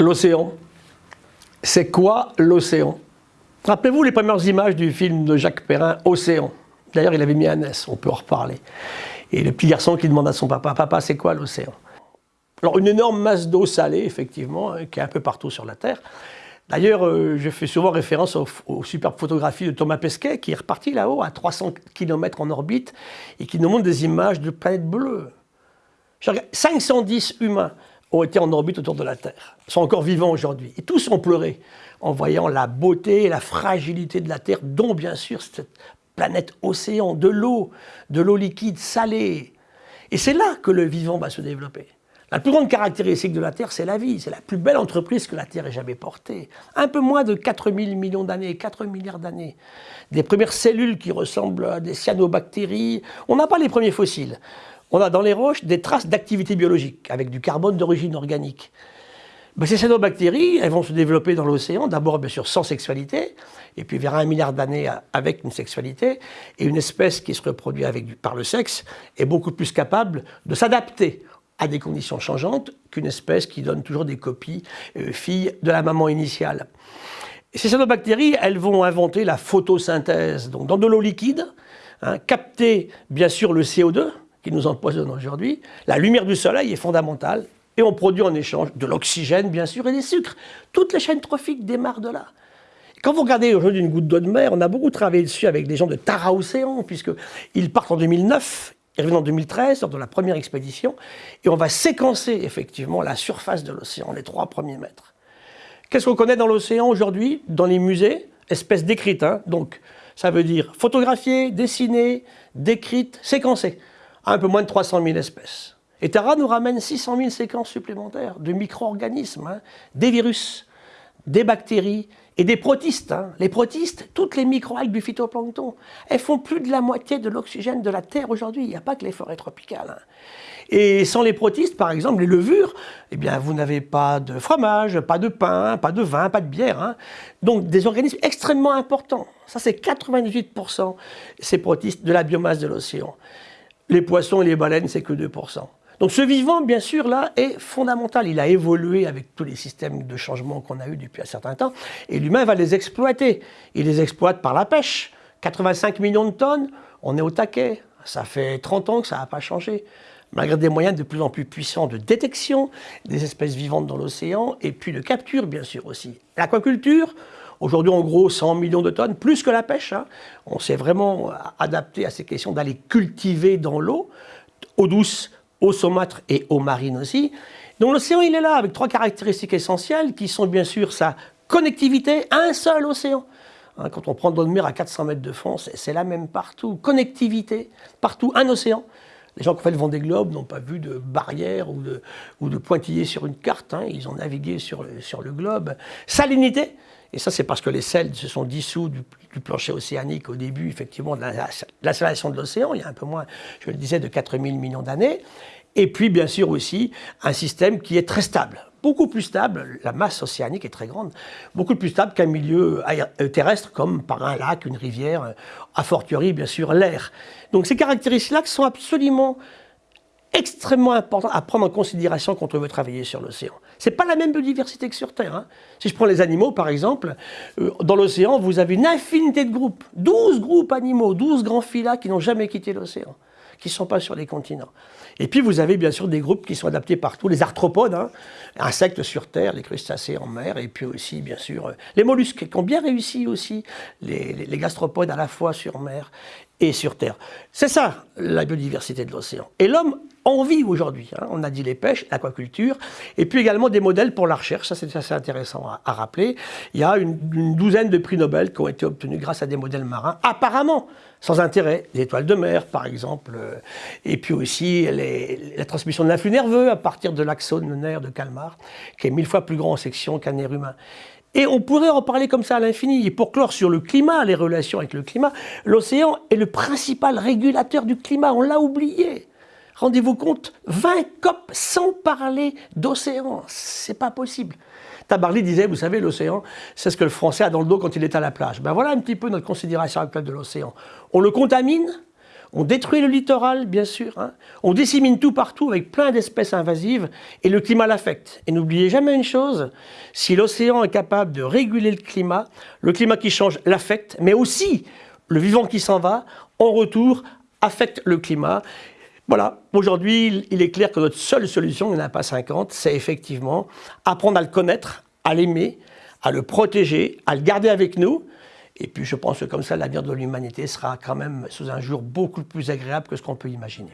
L'océan. C'est quoi l'océan? Rappelez-vous les premières images du film de Jacques Perrin, Océan. D'ailleurs, il avait mis un S, on peut en reparler. Et le petit garçon qui demande à son papa, papa, c'est quoi l'océan? Alors, une énorme masse d'eau salée, effectivement, hein, qui est un peu partout sur la Terre. D'ailleurs, euh, je fais souvent référence aux, superbes photographies de Thomas Pesquet, qui est reparti là-haut à 300 km en orbite, et qui nous montre des images de planètes bleues. 510 humains ont été en orbite autour de la Terre, sont encore vivants aujourd'hui. Et tous ont pleuré en voyant la beauté et la fragilité de la Terre, dont bien sûr cette planète océan, de l'eau, de l'eau liquide, salée. Et c'est là que le vivant va se développer. La plus grande caractéristique de la Terre, c'est la vie. C'est la plus belle entreprise que la Terre ait jamais portée. Un peu moins de 4000 millions d'années, 4 milliards d'années. Des premières cellules qui ressemblent à des cyanobactéries. On n'a pas les premiers fossiles on a dans les roches des traces d'activité biologique, avec du carbone d'origine organique. Ben, ces cyanobactéries, elles vont se développer dans l'océan, d'abord bien sûr sans sexualité, et puis vers un milliard d'années avec une sexualité, et une espèce qui se reproduit par le sexe est beaucoup plus capable de s'adapter à des conditions changeantes qu'une espèce qui donne toujours des copies euh, filles de la maman initiale. ces cyanobactéries, elles vont inventer la photosynthèse, donc dans de l'eau liquide, hein, capter bien sûr le CO2, qui nous empoisonne aujourd'hui, la lumière du soleil est fondamentale et on produit en échange de l'oxygène, bien sûr, et des sucres. Toutes les chaînes trophiques démarrent de là. Quand vous regardez aujourd'hui une goutte d'eau de mer, on a beaucoup travaillé dessus avec des gens de Tara Océan, puisqu'ils partent en 2009, ils reviennent en 2013, lors de la première expédition, et on va séquencer effectivement la surface de l'océan, les trois premiers mètres. Qu'est-ce qu'on connaît dans l'océan aujourd'hui, dans les musées? Espèces décrites, hein. donc ça veut dire photographiées, dessinées, décrites, un peu moins de 300 000 espèces. Et Terra nous ramène 600 000 séquences supplémentaires de micro-organismes, hein, des virus, des bactéries et des protistes. Hein. Les protistes, toutes les microalgues du phytoplancton, elles font plus de la moitié de l'oxygène de la Terre aujourd'hui. Il n'y a pas que les forêts tropicales. Hein. Et sans les protistes, par exemple, les levures, eh bien, vous n'avez pas de fromage, pas de pain, pas de vin, pas de bière. Donc, des organismes extrêmement importants. Ça, c'est 98% ces protistes de la biomasse de l'océan. Les poissons et les baleines, c'est que 2%. Donc ce vivant, bien sûr, là, est fondamental. Il a évolué avec tous les systèmes de changement qu'on a eu depuis un certain temps, et l'humain va les exploiter. Il les exploite par la pêche. 85 millions de tonnes, on est au taquet. Ça fait 30 ans que ça n'a pas changé. Malgré des moyens de plus en plus puissants de détection des espèces vivantes dans l'océan, et puis de capture, bien sûr, aussi. L'aquaculture, Aujourd'hui, en gros, 100 millions de tonnes, plus que la pêche. Hein. On s'est vraiment adapté à ces questions d'aller cultiver dans l'eau, eau douce, eau saumâtre et eau marine aussi. Donc l'océan, il est là avec trois caractéristiques essentielles qui sont bien sûr sa connectivité, un seul océan. Hein, quand on prend de mer à 400 mètres de fond, c'est la même partout. Connectivité, partout, un océan. Les gens qui ont fait le Vendée n'ont pas vu de barrière ou de, ou pointillés sur une carte. Hein. Ils ont navigué sur sur le globe. Salinité, et ça, c'est parce que les sels se sont dissous du, plancher océanique au début, effectivement, de l'installation de l'océan, il y a un peu moins, je le disais, de 4000 millions d'années. Et puis, bien sûr, aussi, un système qui est très stable. Beaucoup plus stable, la masse océanique est très grande, beaucoup plus stable qu'un milieu euh, terrestre comme par un lac, une rivière, euh, a fortiori, bien sûr, l'air. Donc ces caractéristiques-là sont absolument extrêmement important à prendre en considération quand on veut travailler sur l'océan. Ce n'est pas la même biodiversité que sur Terre. Hein. Si je prends les animaux, par exemple, euh, dans l'océan, vous avez une infinité de groupes. 12 groupes animaux, 12 grands filats qui n'ont jamais quitté l'océan, qui ne sont pas sur les continents. Et puis vous avez bien sûr des groupes qui sont adaptés partout, les arthropodes, hein, insectes sur Terre, les crustacés en mer, et puis aussi bien sûr euh, les mollusques qui ont bien réussi aussi, les, les gastropodes à la fois sur mer et sur Terre. C'est ça la biodiversité de l'océan. Et l'homme en vit aujourd'hui. Hein. On a dit les pêches, l'aquaculture, et puis également des modèles pour la recherche. Ça, c'est assez intéressant à, rappeler. Il y a une, douzaine de prix Nobel qui ont été obtenus grâce à des modèles marins, apparemment sans intérêt. Les étoiles de mer, par exemple, euh, et puis aussi la transmission de l'influx nerveux à partir de l'axone nerf de Calmar, qui est mille fois plus grand en section qu'un nerf humain. Et on pourrait en parler comme ça à l'infini. Et pour clore sur le climat, les relations avec le climat, l'océan est le principal régulateur du climat. On l'a oublié. Rendez-vous compte, 20 COP sans parler d'océan. C'est pas possible. Tabarly disait, vous savez, l'océan, c'est ce que le Français a dans le dos quand il est à la plage. Ben voilà un petit peu notre considération actuelle de l'océan. On le contamine, On détruit le littoral, bien sûr. Hein. On dissémine tout partout avec plein d'espèces invasives et le climat l'affecte. Et n'oubliez jamais une chose, si l'océan est capable de réguler le climat, le climat qui change l'affecte, mais aussi le vivant qui s'en va, en retour, affecte le climat. Voilà, aujourd'hui, il est clair que notre seule solution, il n'y en a pas 50, c'est effectivement apprendre à le connaître, à l'aimer, à le protéger, à le garder avec nous. Et puis je pense que comme ça, l'avenir de l'humanité sera quand même sous un jour beaucoup plus agréable que ce qu'on peut imaginer.